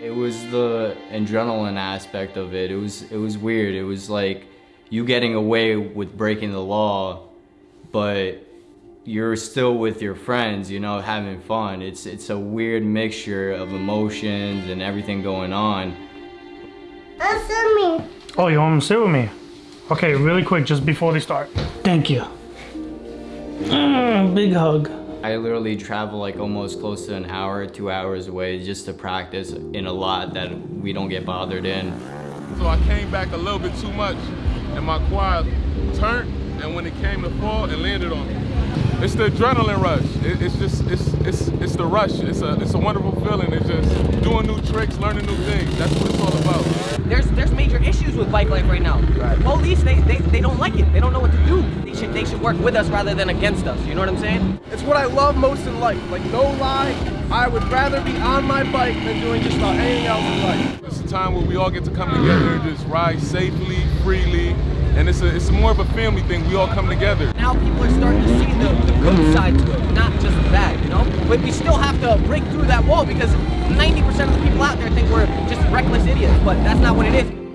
It was the adrenaline aspect of it. It was it was weird. It was like you getting away with breaking the law, but you're still with your friends, you know, having fun. It's it's a weird mixture of emotions and everything going on. That's me. Oh, you want to sit with me? Okay, really quick, just before they start. Thank you. Mm, big hug. I literally travel like almost close to an hour, two hours away just to practice in a lot that we don't get bothered in. So I came back a little bit too much and my quad turned and when it came to fall, it landed on me. It's the adrenaline rush. It, it's just, it's, it's, it's the rush. It's a, it's a wonderful feeling. It's just doing new tricks, learning new things. That's what it's all about. There's, there's major issues with bike life right now. Right. Police, they, they, they don't like it. They don't know what to do. They should, work with us rather than against us. You know what I'm saying? It's what I love most in life. Like, no lie, I would rather be on my bike than doing just about anything else in life. It's a time where we all get to come together and just ride safely, freely, and it's a, it's more of a family thing. We all come together. Now people are starting to see the, the good side to it, not just the bad, you know? But we still have to break through that wall because 90% of the people out there think we're just reckless idiots, but that's not what it is.